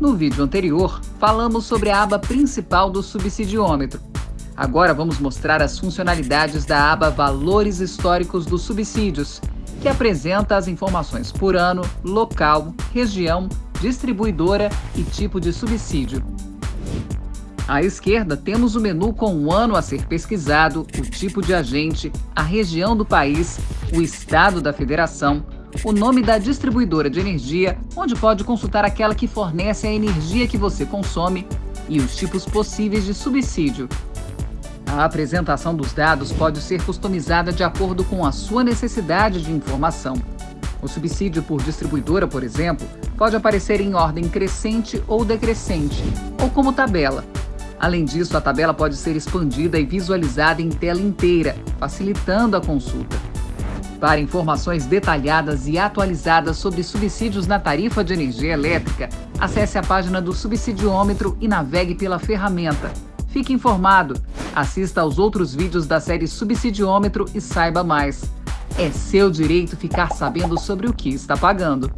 No vídeo anterior, falamos sobre a aba principal do subsidiômetro. Agora vamos mostrar as funcionalidades da aba Valores Históricos dos Subsídios, que apresenta as informações por ano, local, região, distribuidora e tipo de subsídio. À esquerda, temos o menu com o ano a ser pesquisado, o tipo de agente, a região do país, o estado da federação, o nome da distribuidora de energia, onde pode consultar aquela que fornece a energia que você consome, e os tipos possíveis de subsídio. A apresentação dos dados pode ser customizada de acordo com a sua necessidade de informação. O subsídio por distribuidora, por exemplo, pode aparecer em ordem crescente ou decrescente, ou como tabela. Além disso, a tabela pode ser expandida e visualizada em tela inteira, facilitando a consulta. Para informações detalhadas e atualizadas sobre subsídios na tarifa de energia elétrica, acesse a página do Subsidiômetro e navegue pela ferramenta. Fique informado, assista aos outros vídeos da série Subsidiômetro e saiba mais. É seu direito ficar sabendo sobre o que está pagando.